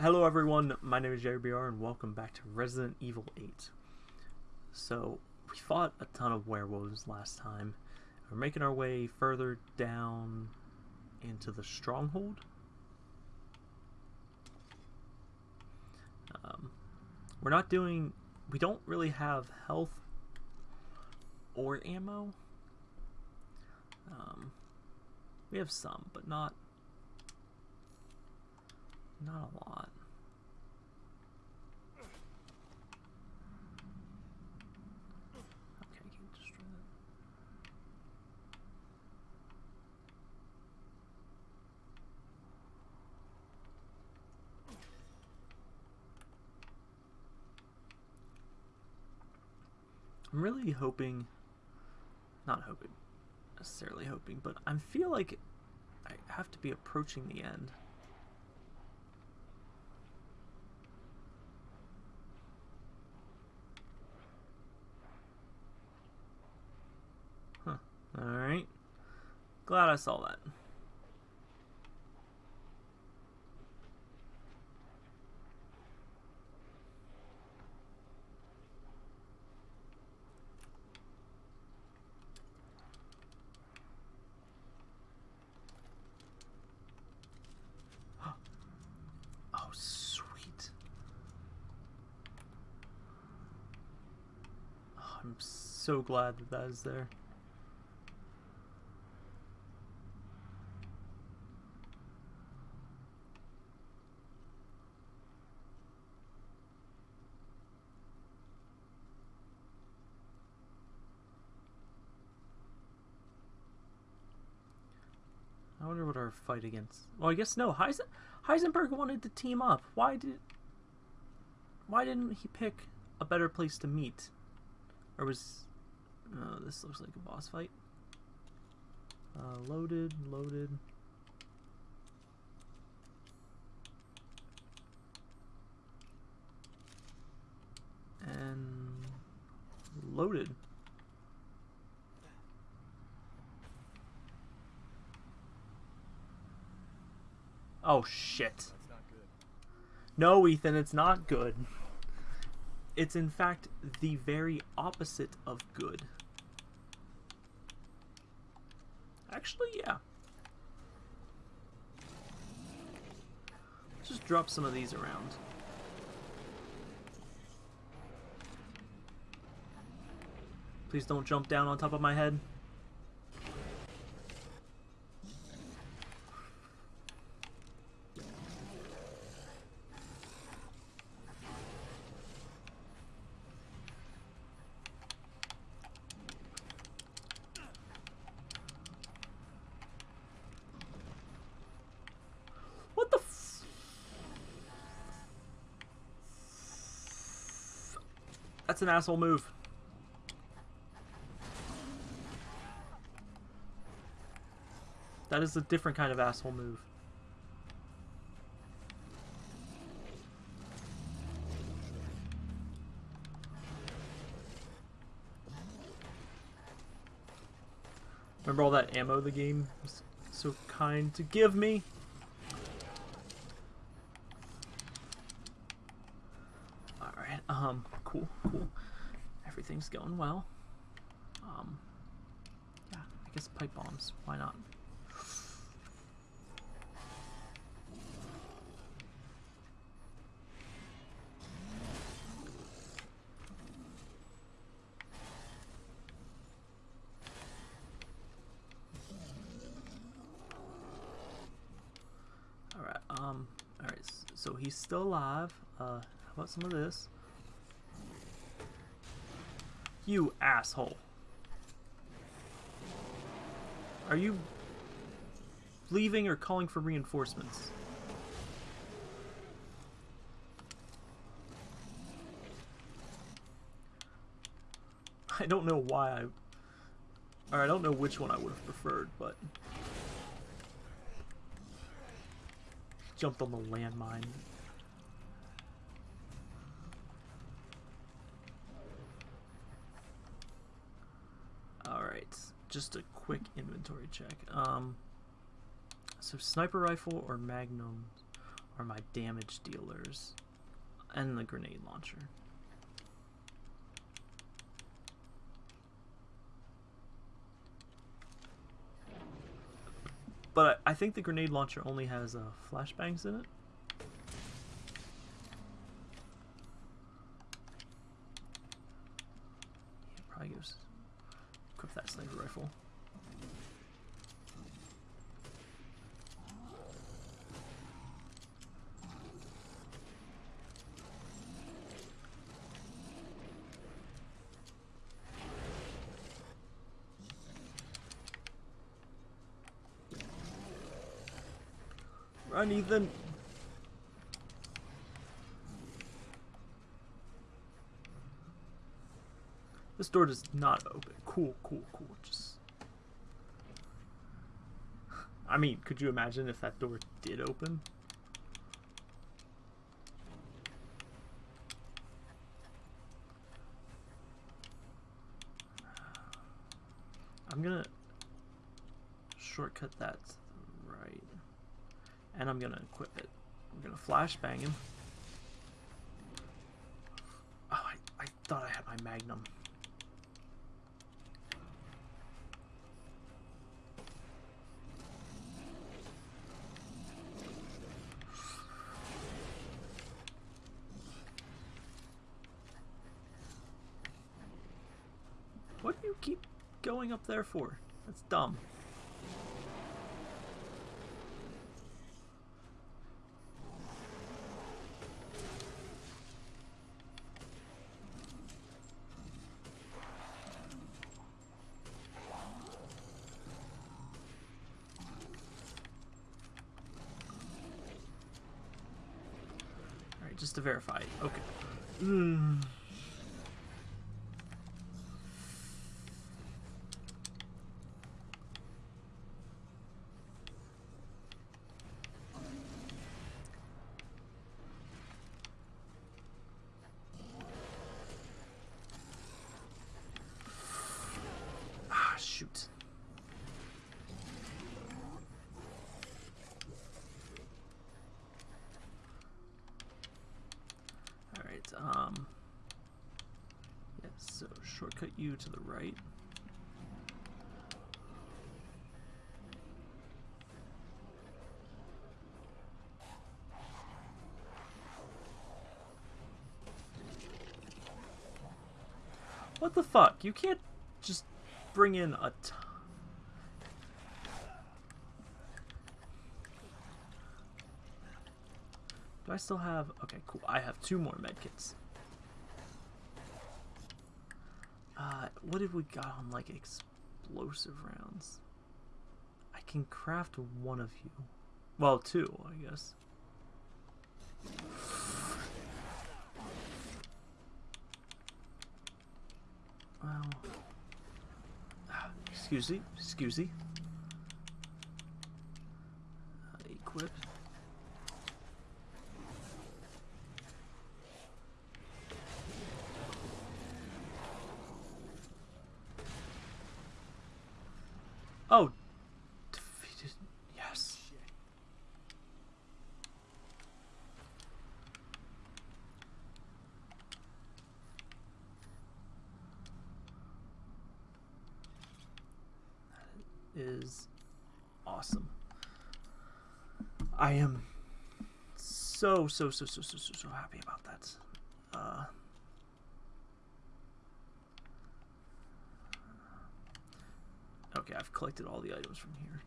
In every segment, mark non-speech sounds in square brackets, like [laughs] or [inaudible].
Hello everyone, my name is Jerry BR and welcome back to Resident Evil 8. So, we fought a ton of werewolves last time. We're making our way further down into the stronghold. Um, we're not doing... We don't really have health or ammo. Um, we have some, but not not a lot. Okay, I can't destroy that. I'm really hoping, not hoping, necessarily hoping, but I feel like I have to be approaching the end. Alright. Glad I saw that. [gasps] Oh, sweet. Oh, I'm so glad that that is there. I wonder what our fight against. Well, I guess no. Heisen Heisenberg wanted to team up. Why did? Why didn't he pick a better place to meet? Or was? Oh, this looks like a boss fight. Uh, loaded, loaded. And loaded. Oh shit. No, Ethan, it's not good. It's in fact the very opposite of good. Actually, yeah. Let's just drop some of these around. Please don't jump down on top of my head. What the f- That's an asshole move. That is a different kind of asshole move. Remember all that ammo the game was so kind to give me? Alright, um, cool, cool. Everything's going well. Um, yeah, I guess pipe bombs. Why not? Alright, um, alright, so he's still alive. Uh, how about some of this? You asshole. Are you leaving or calling for reinforcements? I don't know why I... Or I don't know which one I would have preferred, but... Jumped on the landmine. Alright, just a quick inventory check. Um, so sniper rifle or magnum? are my damage dealers and the grenade launcher. But I, I think the grenade launcher only has uh, flashbangs in it. Yeah, probably gives equip that sniper rifle. Ethan! This door does not open. Cool, cool, cool. Just. I mean, could you imagine if that door did open? I'm gonna shortcut that. And I'm gonna equip it. I'm gonna flashbang him. Oh, I, I thought I had my magnum. What do you keep going up there for? That's dumb. Alright, just to verify. Okay. Mm. Ah, shoot. Alright, um... Yes, so shortcut you to the right. What the fuck? You can't just bring in a ton. Do I still have... Okay, cool. I have two more medkits. Uh, what have we got on, like, explosive rounds? I can craft one of you. Well, two, I guess. Well... Ah, Excuse me, excuse me. Uh, equip. Oh, defeated. Yes. That is awesome. I am so so so so so so so happy about that. Uh, okay, I've collected all the items from here.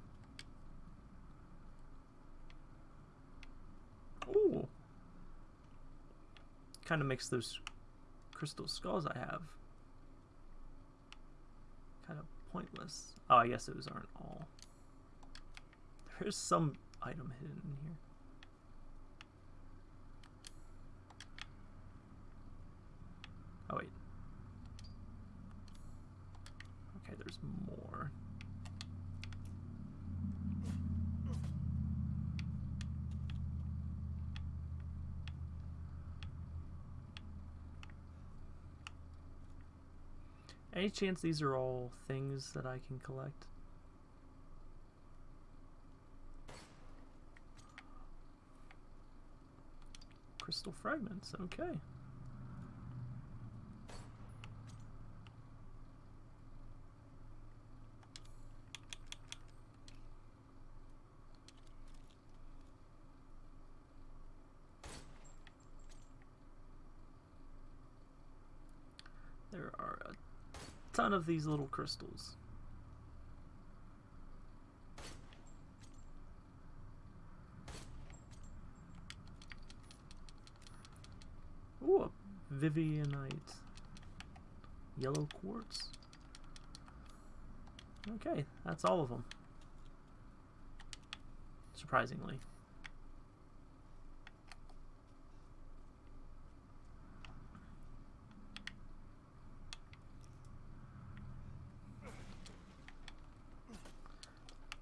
Ooh. Kind of makes those crystal skulls I have kind of pointless. Oh, I guess those aren't all. There's some item hidden in here. Oh, wait. Okay, there's more. Any chance these are all things that I can collect? Crystal fragments. Okay. There are a ton of these little crystals. Ooh, a Vivianite. Yellow quartz. Okay, that's all of them. Surprisingly.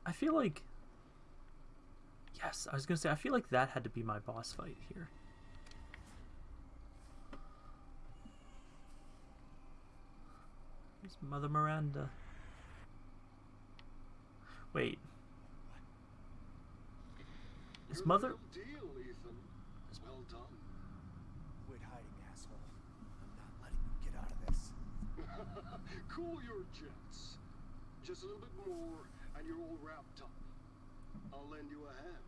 I feel like... Yes, I was going to say, I feel like that had to be my boss fight here. Mother Miranda. Wait. Is Mother... deal, Ethan. Well done. Quit hiding, asshole. I'm not letting you get out of this. [laughs] cool your jets. Just a little bit more, and you're all wrapped up. I'll lend you a hand.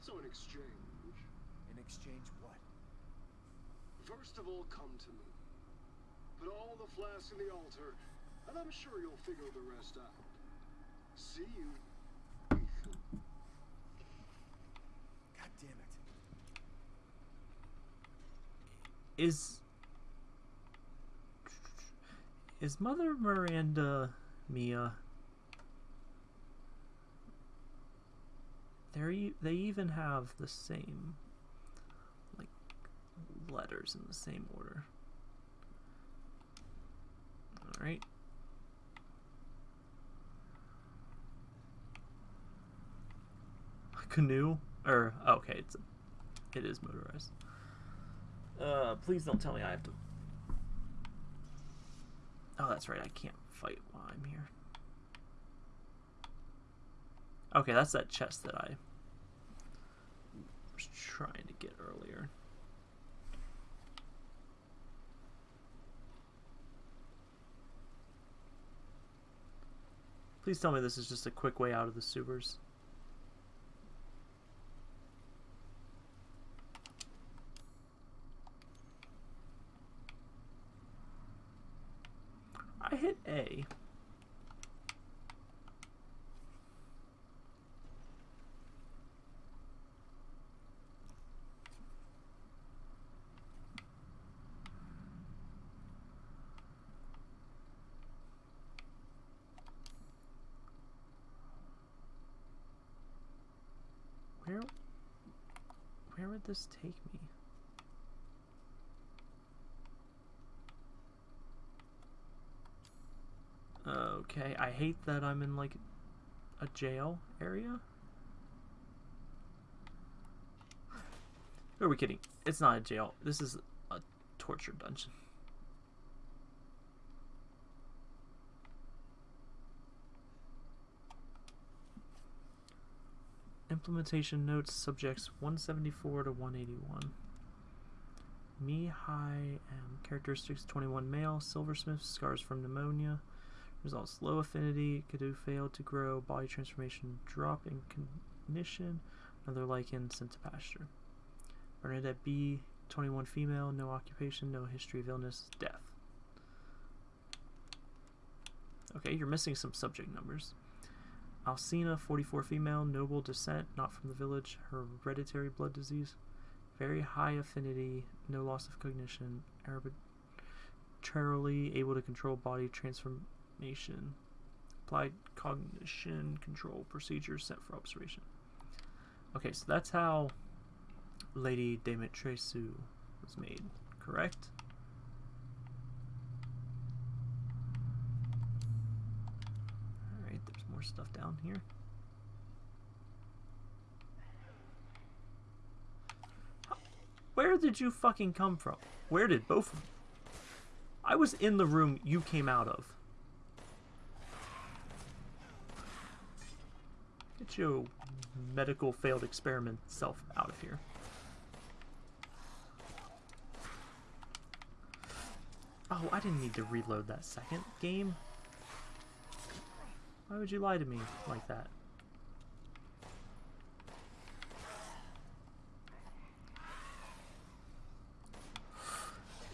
So in exchange, In exchange, what? first of all, come to me. Put all the flasks in the altar, and I'm sure you'll figure the rest out. See you, God damn it. Is... Is Mother Miranda Mia... They're, e- they even have the same, like, letters in the same order. Alright. Canoe? Or, oh, okay, it's it is motorized. Uh, please don't tell me I have to... Oh, that's right, I can't fight while I'm here. Okay, that's that chest that I was trying to get earlier. Please tell me this is just a quick way out of the sewers. I hit A. Where where would this take me? Okay, I hate that I'm in like a jail area. Who are we kidding? It's not a jail. This is a torture dungeon. Implementation notes subjects 174 to 181. Me, high, characteristics 21 male, silversmith, scars from pneumonia. Results low affinity, Cadou failed to grow, body transformation drop in cognition, another Lycan sent to pasture. Bernadette B, 21 female, no occupation, no history of illness, death. Okay, you're missing some subject numbers. Alcina, 44 female, noble descent, not from the village, hereditary blood disease, very high affinity, no loss of cognition, arbitrarily able to control body transformation, applied cognition control procedures set for observation. Okay, so that's how Lady Dimitrescu was made, correct? down here? Where did you fucking come from? Where did both of them? I was in the room you came out of. Get your medical failed experiment self out of here. Oh, I didn't need to reload that second game. Why would you lie to me like that?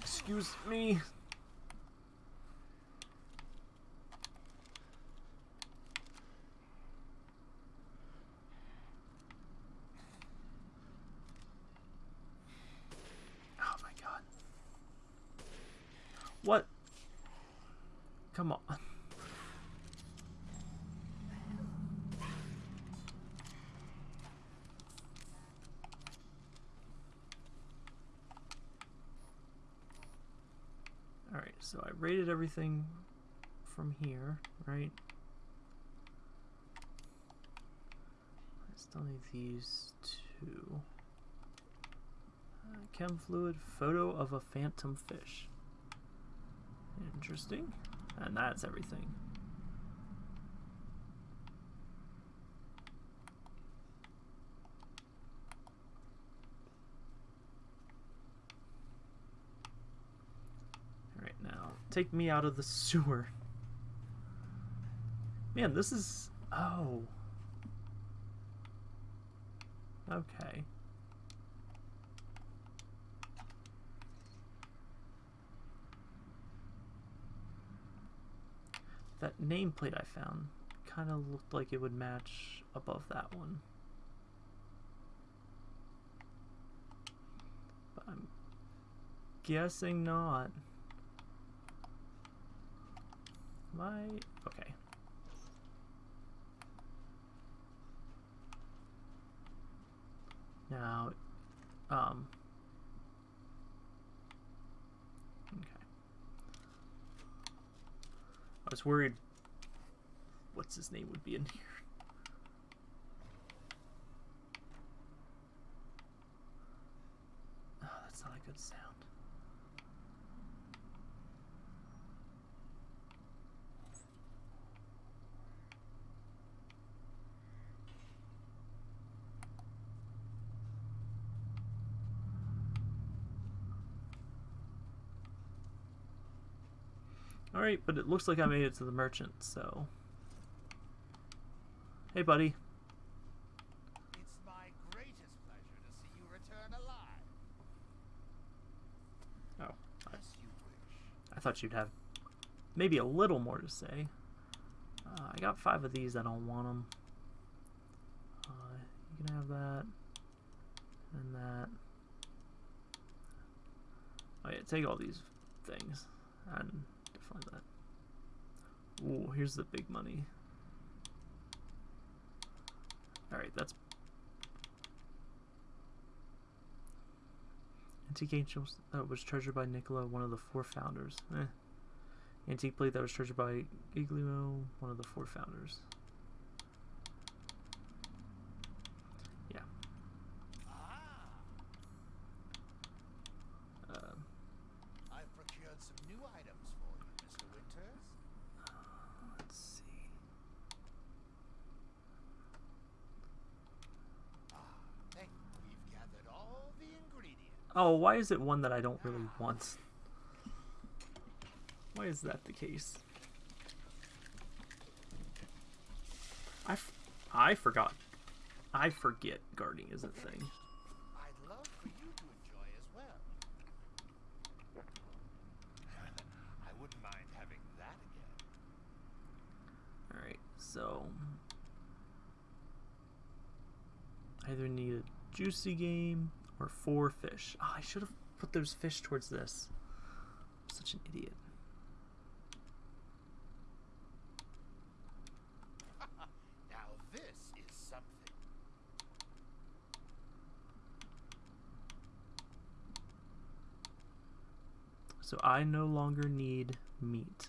Excuse me. Oh my god. What? Come on. Alright, so I rated everything from here, right? I still need these two. Uh, chem fluid, photo of a phantom fish. Interesting. And that's everything. Alright, now take me out of the sewer. Man, this is. Oh. Okay. That nameplate I found kind of looked like it would match above that one. But I'm guessing not. I? Okay. Now, um, okay. I was worried what's his name would be in [laughs] here. Oh, that's not a good sound. Alright, but it looks like I made it to the merchant, so. Hey, buddy. It's my greatest pleasure to see you return alive. Oh, I, As you wish. I thought you'd have maybe a little more to say. Uh, I got five of these, I don't want them. Uh, you can have that. And that. Oh yeah, take all these things. And that. Ooh, here's the big money. Alright, that's Antique angels that was treasured by Nicola, one of the four founders. Eh. Antique plate that was treasured by Giglio, one of the four founders. Yeah. Ah, Uh, I've procured some new items for you, Mr. Winters. let's see. Ah, thank you. We've gathered all the ingredients. Oh, why is it one that I don't really want? Why is that the case? I, f- I forgot. I forget guarding is a thing. I'd love for you to enjoy as well. [laughs] I wouldn't mind having that again. Alright, so. Either need a juicy game or four fish. Ah, I should have put those fish towards this. I'm such an idiot. [laughs] Now this is something. So I no longer need meat.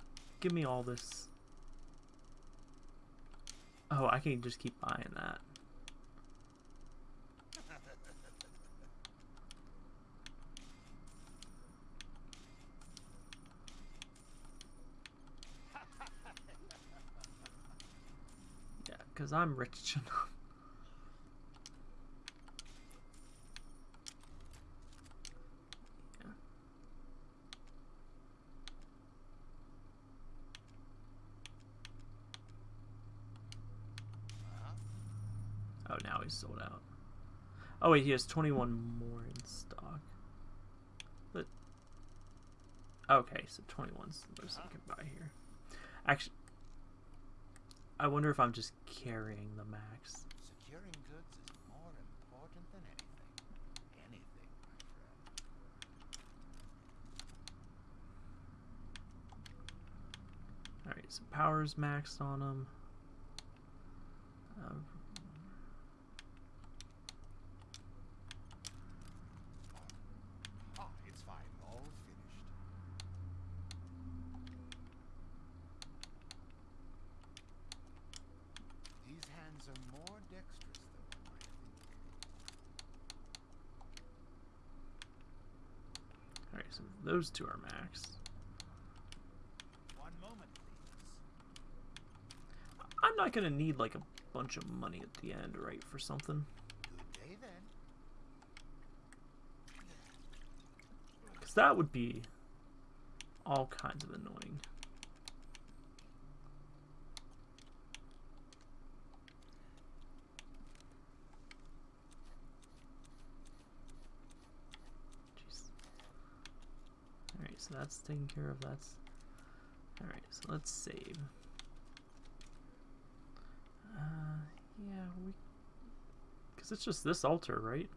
Give me all this. Oh, I can just keep buying that. [laughs] Yeah, because I'm rich [laughs] enough. Yeah. Uh-huh. Oh, now he's sold out. Oh wait, he has 21 more in stock. But okay, so 21's the most I can buy here. Actually, I wonder if I'm just carrying the max. Securing goods is more important than anything. Anything, my friend. All right, so power's maxed on him. Uh, Ah, it's fine. All finished. These hands are more dexterous than one might think. all right, so those two are maxed. One moment, please. I'm not gonna need like a bunch of money at the end, right, for something. Good day then. Because that would be all kinds of annoying. Jeez. Alright, that's taken care of. That's. Alright, so let's save. Uh, yeah, we. Because it's just this altar, right?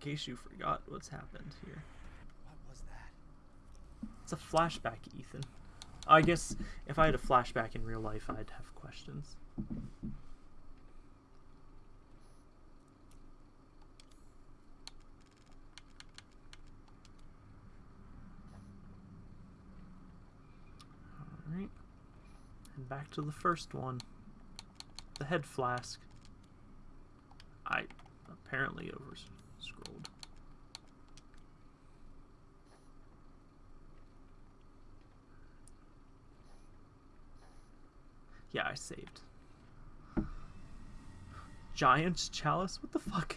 In case you forgot what's happened here. It's a flashback, Ethan. I guess if I had a flashback in real life, I'd have questions. Alright. And back to the first one. The head flask. I apparently over Yeah, I saved. Giant's chalice? What the fuck?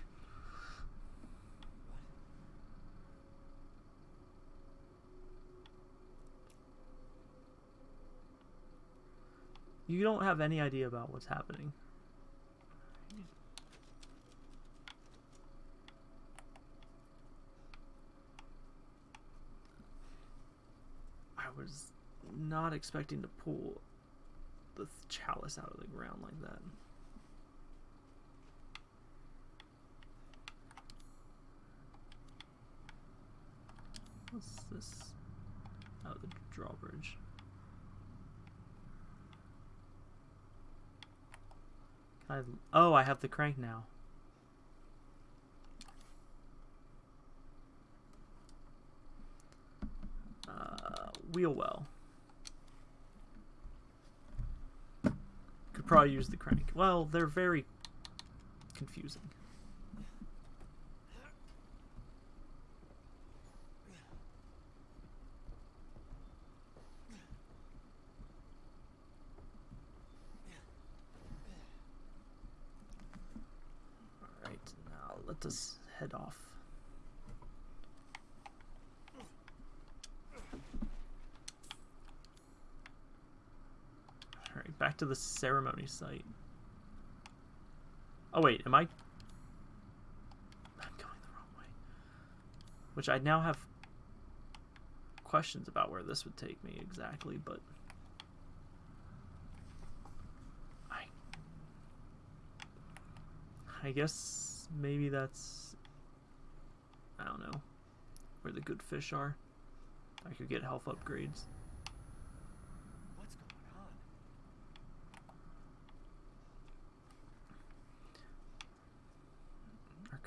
You don't have any idea about what's happening. I was not expecting to pull the chalice out of the ground like that. What's this? Oh, the drawbridge. I? Oh, I have the crank now. Uh, wheel well. Probably use the crank. Well, they're very confusing. Alright, now let us head off. Alright, back to the ceremony site. Oh wait, am I... I'm going the wrong way. Which I now have questions about where this would take me exactly, but... I... I guess maybe that's... I don't know. Where the good fish are. I could get health upgrades.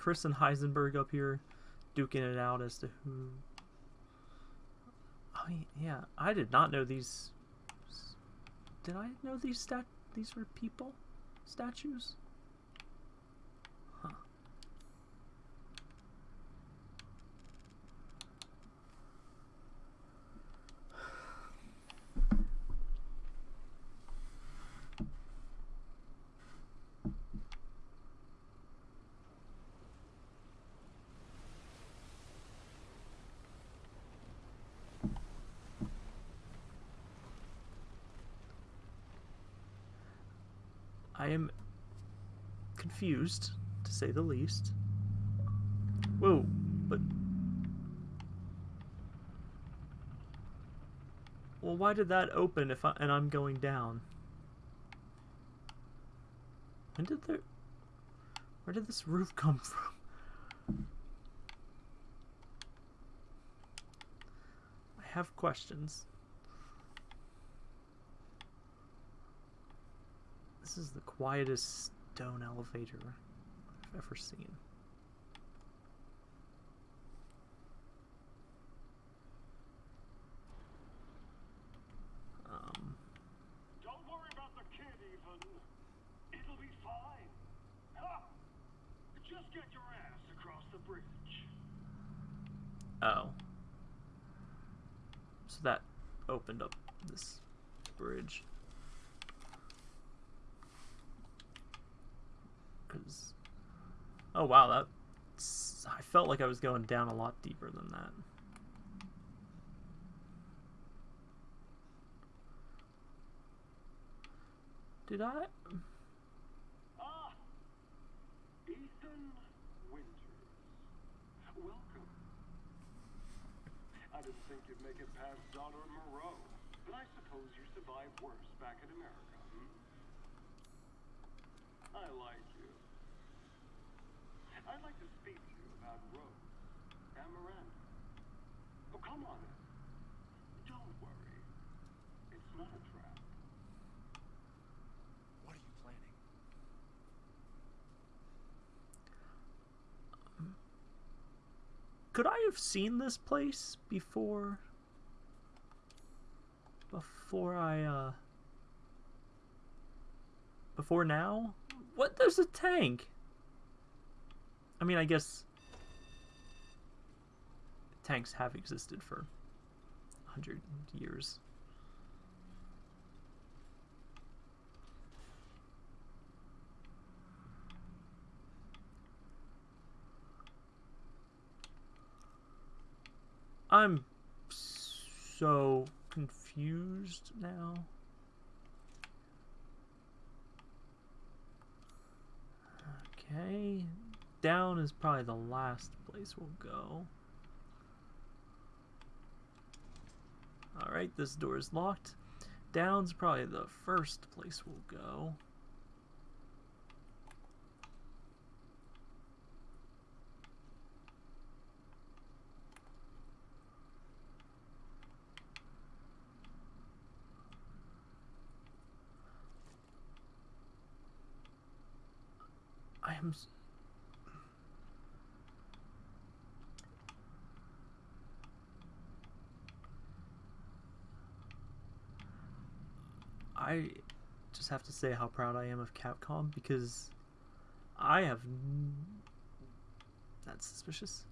Chris and Heisenberg up here duking it out as to who. Oh y- yeah, I did not know these. Did I know these stat? These were people, statues. Huh. I am confused, to say the least. Whoa, but. Well, why did that open if I and I'm going down? When did the Where did this roof come [laughs] from? I have questions. This is the quietest stone elevator I've ever seen. Um, Don't worry about the kid, even. It'll be fine. Ha! Just get your ass across the bridge. oh. So that opened up this bridge. Cause, oh wow, that I felt like I was going down a lot deeper than that. Did I? Ah! Welcome. I didn't think you'd make it past Moreau, but I suppose you survived worse back in America, hmm? I like. I'd like to speak to you about Rose and Miranda. Oh, come on. Don't worry. It's not a trap. What are you planning? Could I have seen this place before? Before I, uh. Before now? What? There's a tank! I mean, I guess. Tanks have existed for a hundred years. I'm so confused now. Okay. Down is probably the last place we'll go. Alright, this door is locked. Down's probably the first place we'll go. I I just have to say how proud I am of Capcom because I have. That's suspicious.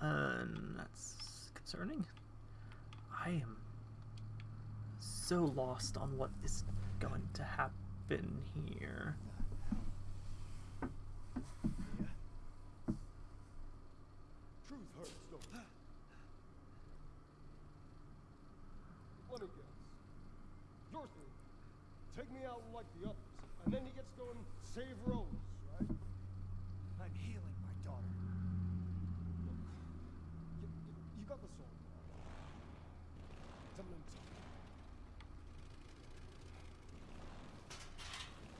And that's concerning. I am so lost on what is going to happen here. Yeah. Truth hurts, don't it? Let me guess. Your thing. Take me out like the others, and then he gets to go and save Rose, right? I'm healing my daughter. Look, you, you, you got the soul. Tell me something.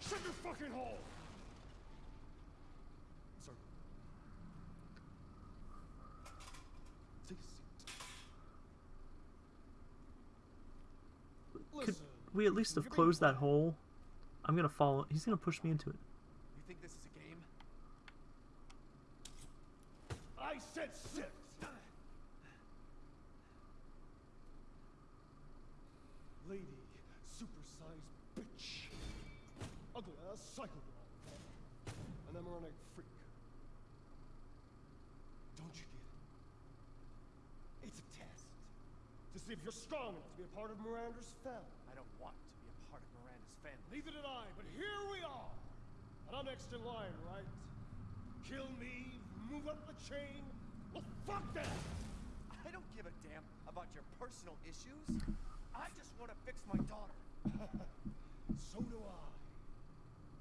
Shut your fucking hole! Sir. Take a seat. Could Listen, we at least have closed that hole? I'm gonna follow. He's gonna push me into it. You think this is a game? I said six. Lady, supersized bitch. Ugly ass psycho girl. An emeronic freak. Don't you get it? It's a test. To see if you're strong enough to be a part of Miranda's family. I don't want to be a part of Miranda's family. Neither did I, but here we are. And I'm next in line, right? Kill me, move up the chain. Well, fuck that! I don't give a damn about your personal issues. I just want to fix my daughter. [laughs] so do I.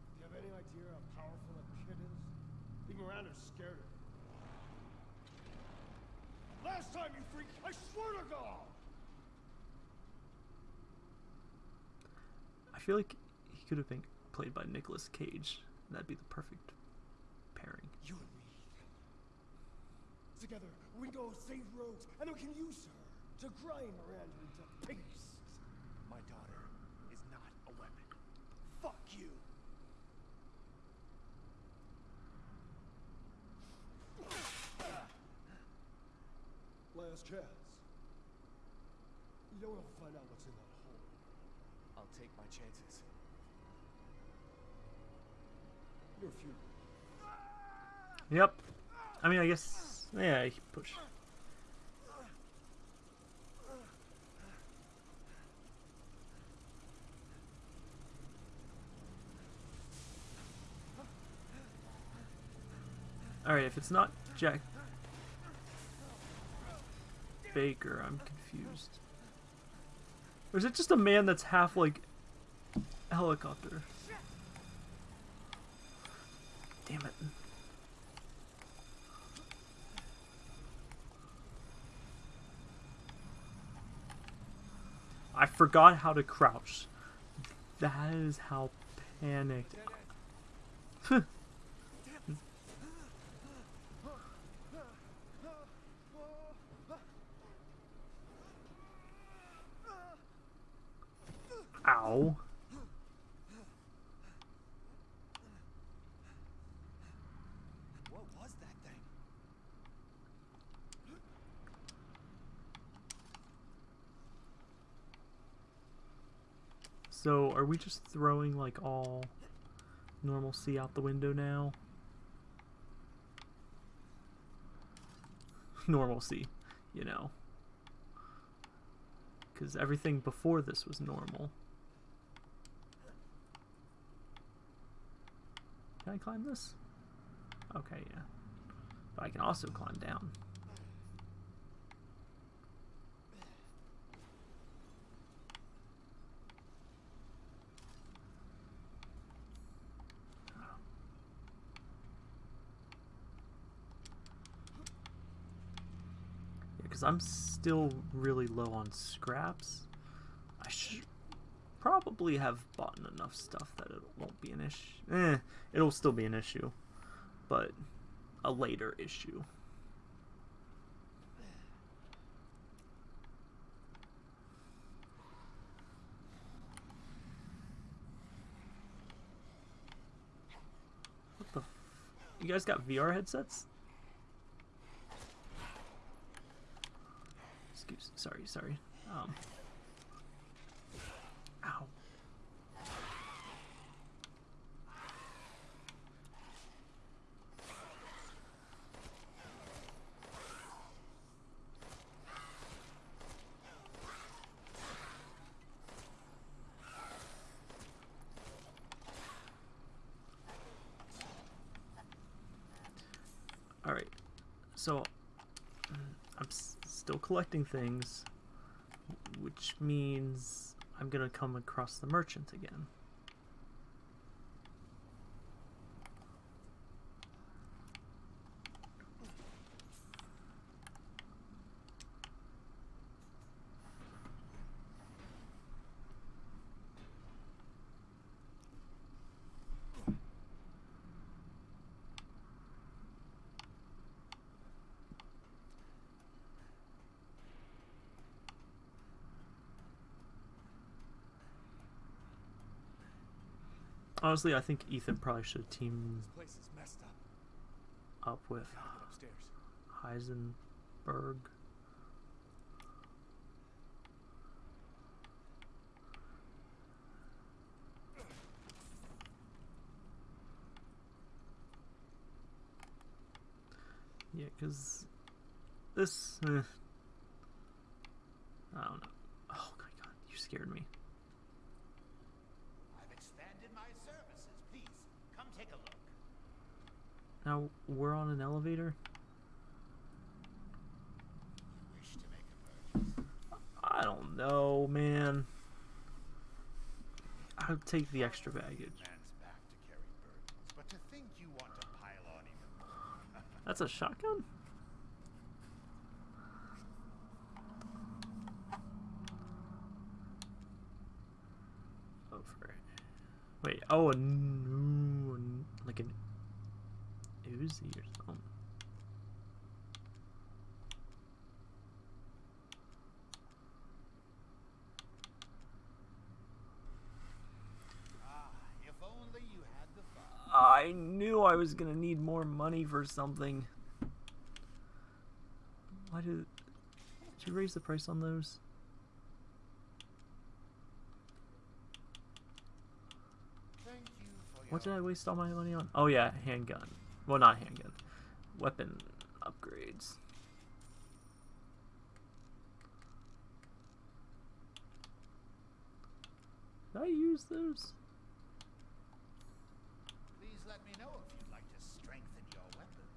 Do you have any idea how powerful that kid is? Even Miranda's scared of. Last time you freaked, I swear to God! I feel like he could have been played by Nicolas Cage. That'd be the perfect pairing. You and me. Together, we go save Rose, and we can use her to grind Miranda into paste. My daughter is not a weapon. Fuck you. Last chance. You don't want to find out what's in. I'll take my chances. You're futile. Yep. I mean, I guess. Yeah, push. Alright, if it's not Jack Baker, I'm confused. Or is it just a man that's half like helicopter? Damn it. I forgot how to crouch. That is how panicked. [laughs] Ow. What was that thing? So, are we just throwing like all normalcy out the window now? [laughs] Normalcy, you know. Because everything before this was normal. Can I climb this? Okay, yeah. But I can also climb down. Because I'm still really low on scraps. I should probably have bought enough stuff that it won't be an issue. Eh, it'll still be an issue, but a later issue. What the? You guys got VR headsets? Excuse, sorry, sorry. Um. Ow. All right. So mm, I'm still collecting things, which means I'm gonna come across the merchant again. Honestly, I think Ethan probably should messed up. up with. Heisenberg. Yeah, because this. eh. I don't know. Oh my god, you scared me. I've expanded my services. Please, come take a look. Now we're on an elevator. Wish to make a purchase? I don't know, man. I'll take the extra baggage. Man's back to carry burdens, but to think you want to pile on even more. [laughs] That's a shotgun? Oh, for Wait, oh, a new, like an Uzi or something. ah, if only you had the funds. I knew I was gonna need more money for something. Why did, did you raise the price on those? Thank you for What did I waste all my money on? Oh yeah, handgun. Well, not handgun. Weapon upgrades. Did I use those? Please let me know if you'd like to strengthen your weapons.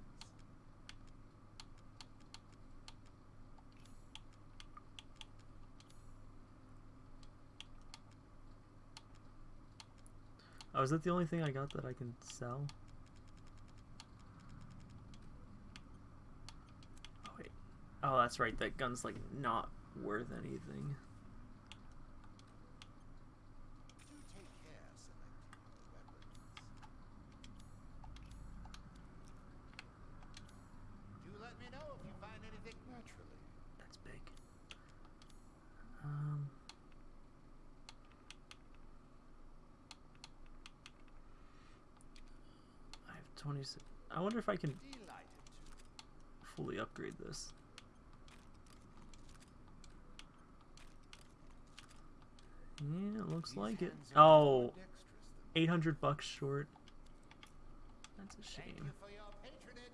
Oh, is that the only thing I got that I can sell? Oh wait. Oh, that's right. That gun's like not worth anything. That's big. Um. I have 26. I wonder if I can fully upgrade this. Yeah, it looks like it. hands are more Oh, 800 bucks short. That's a shame. for your patronage.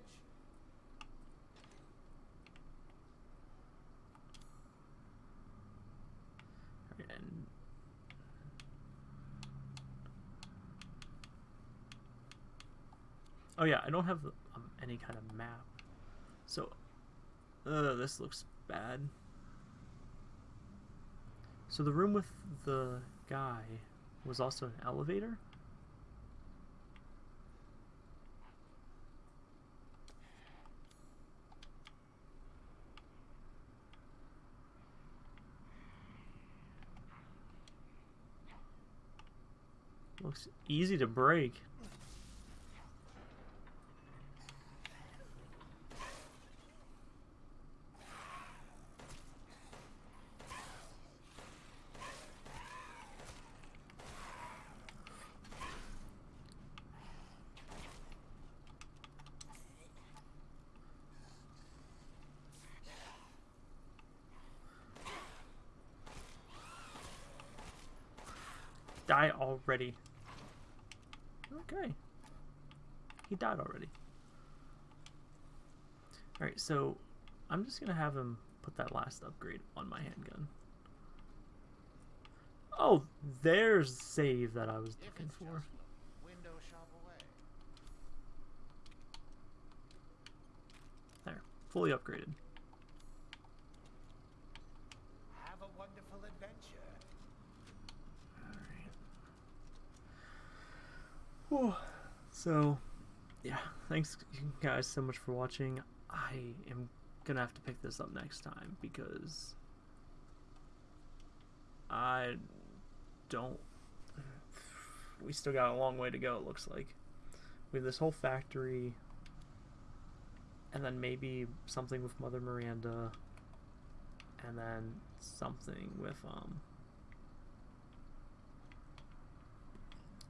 Alright, and Oh yeah, I don't have um, any kind of map. So, uh, this looks bad. So the room with the guy was also an elevator? Looks easy to break. Die already. Okay. He died already. Alright, so I'm just gonna have him put that last upgrade on my handgun. Oh, there's save that I was looking for. window shop away. There, fully upgraded. Have a wonderful adventure. Alright. So, yeah, thanks guys so much for watching. I am gonna have to pick this up next time because I don't. We still got a long way to go, it looks like. We have this whole factory, and then maybe something with Mother Miranda, and then something with, um.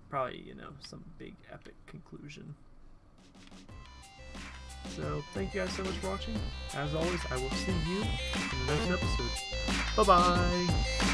Probably, you know, some big epic conclusion. So thank you guys so much for watching. As always, I will see you in the next episode. Bye bye.